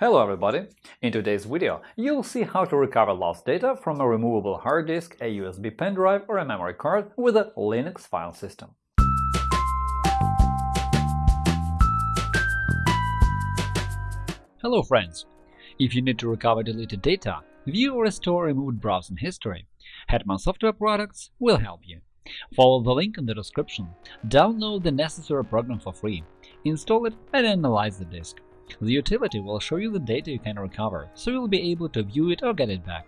Hello everybody! In today's video, you'll see how to recover lost data from a removable hard disk, a USB pen drive or a memory card with a Linux file system. Hello friends! If you need to recover deleted data, view or restore removed browsing history, Hetman Software Products will help you. Follow the link in the description, download the necessary program for free, install it and analyze the disk. The utility will show you the data you can recover, so you'll be able to view it or get it back.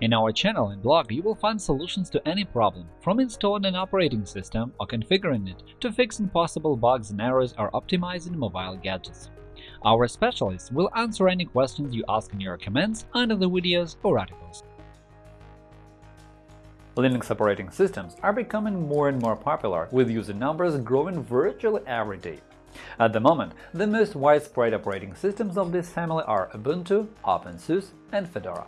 In our channel and blog you will find solutions to any problem, from installing an operating system or configuring it to fixing possible bugs and errors or optimizing mobile gadgets. Our specialists will answer any questions you ask in your comments under the videos or articles. Linux operating systems are becoming more and more popular, with user numbers growing virtually every day. At the moment, the most widespread operating systems of this family are Ubuntu, OpenSUSE, and Fedora.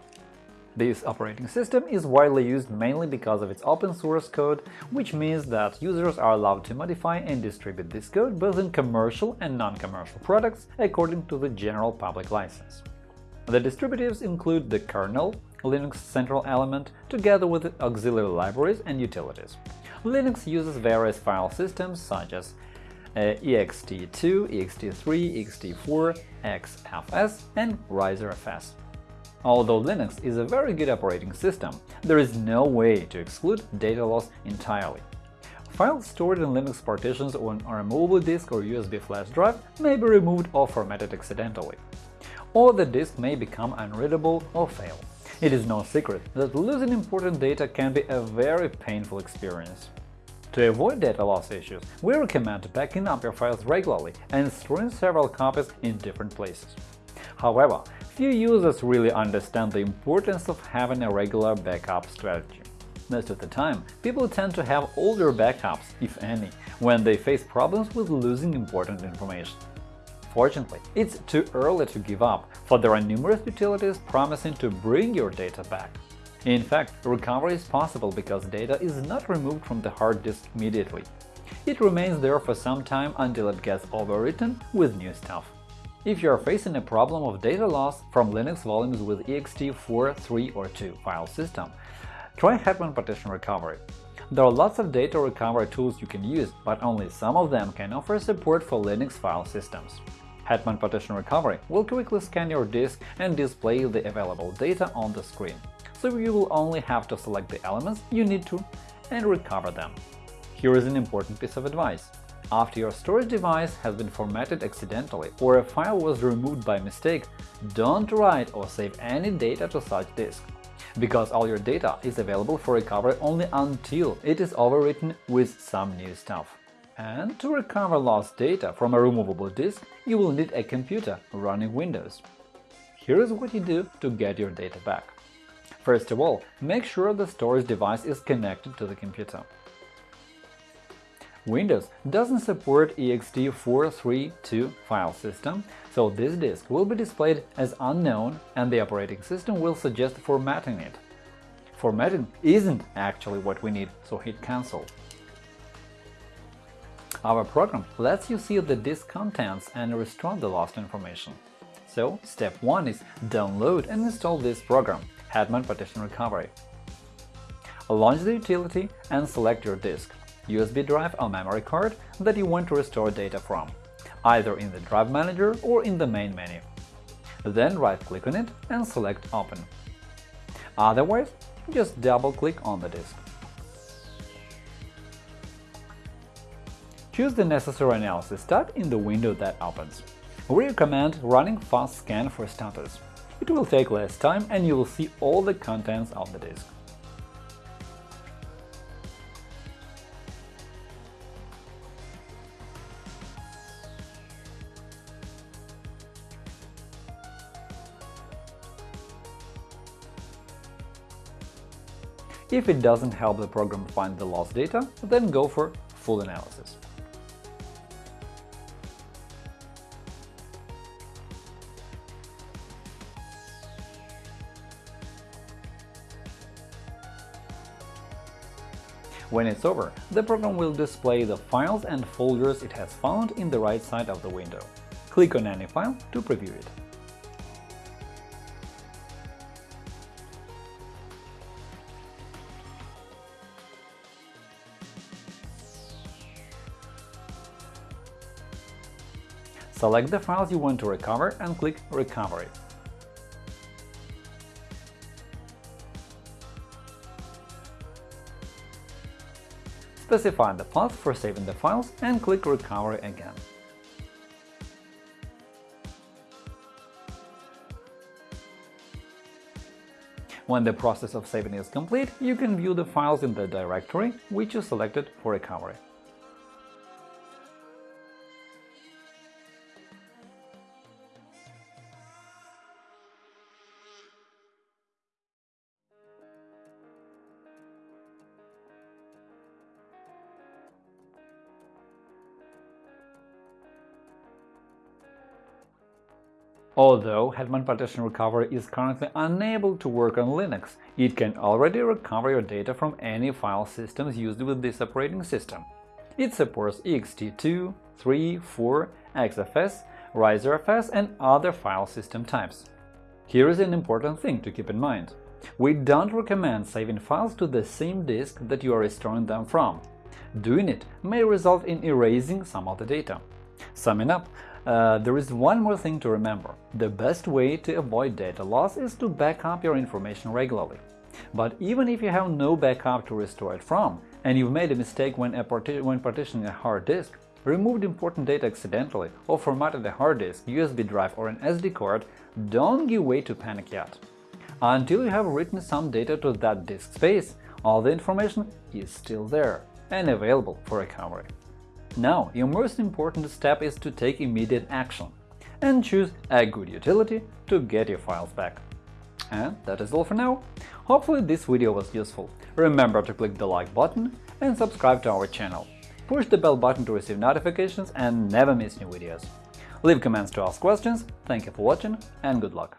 This operating system is widely used mainly because of its open-source code, which means that users are allowed to modify and distribute this code both in commercial and non-commercial products according to the general public license. The distributives include the kernel, Linux central element, together with auxiliary libraries and utilities. Linux uses various file systems such as ext2, ext3, ext4, xfs, and ReiserFS. Although Linux is a very good operating system, there is no way to exclude data loss entirely. Files stored in Linux partitions on a removable disk or USB flash drive may be removed or formatted accidentally. Or the disk may become unreadable or fail. It is no secret that losing important data can be a very painful experience. To avoid data loss issues, we recommend backing up your files regularly and storing several copies in different places. However, few users really understand the importance of having a regular backup strategy. Most of the time, people tend to have older backups, if any, when they face problems with losing important information. Fortunately, it's too early to give up, for there are numerous utilities promising to bring your data back. In fact, recovery is possible because data is not removed from the hard disk immediately. It remains there for some time until it gets overwritten with new stuff. If you are facing a problem of data loss from Linux volumes with ext4, 3 or 2 file system, try Hetman Partition Recovery. There are lots of data recovery tools you can use, but only some of them can offer support for Linux file systems. Hetman Partition Recovery will quickly scan your disk and display the available data on the screen so you will only have to select the elements you need to and recover them. Here is an important piece of advice. After your storage device has been formatted accidentally or a file was removed by mistake, don't write or save any data to such disk, because all your data is available for recovery only until it is overwritten with some new stuff. And to recover lost data from a removable disk, you will need a computer running Windows. Here is what you do to get your data back. First of all, make sure the storage device is connected to the computer. Windows doesn't support ext432 file system, so this disk will be displayed as unknown and the operating system will suggest formatting it. Formatting isn't actually what we need, so hit Cancel. Our program lets you see the disk contents and restore the lost information. So, step 1 is download and install this program. Hetman Partition Recovery. Launch the utility and select your disk, USB drive or memory card that you want to restore data from, either in the Drive Manager or in the main menu. Then right-click on it and select Open. Otherwise, just double-click on the disk. Choose the necessary analysis tab in the window that opens. We recommend running Fast Scan for status. It will take less time and you will see all the contents of the disk. If it doesn't help the program find the lost data, then go for full analysis. When it's over, the program will display the files and folders it has found in the right side of the window. Click on any file to preview it. Select the files you want to recover and click Recovery. Specify the path for saving the files and click Recovery again. When the process of saving is complete, you can view the files in the directory which you selected for recovery. Although Hetman Partition Recovery is currently unable to work on Linux, it can already recover your data from any file systems used with this operating system. It supports ext2, 3, 4, XFS, ReiserFS, and other file system types. Here is an important thing to keep in mind. We don't recommend saving files to the same disk that you are restoring them from. Doing it may result in erasing some of the data. Summing up, uh, there is one more thing to remember. The best way to avoid data loss is to back up your information regularly. But even if you have no backup to restore it from, and you've made a mistake when, a parti when partitioning a hard disk, removed important data accidentally, or formatted a hard disk, USB drive or an SD card, don't give way to panic yet. Until you have written some data to that disk space, all the information is still there and available for recovery. Now, your most important step is to take immediate action and choose a good utility to get your files back. And that is all for now. Hopefully this video was useful. Remember to click the like button and subscribe to our channel. Push the bell button to receive notifications and never miss new videos. Leave comments to ask questions, thank you for watching and good luck!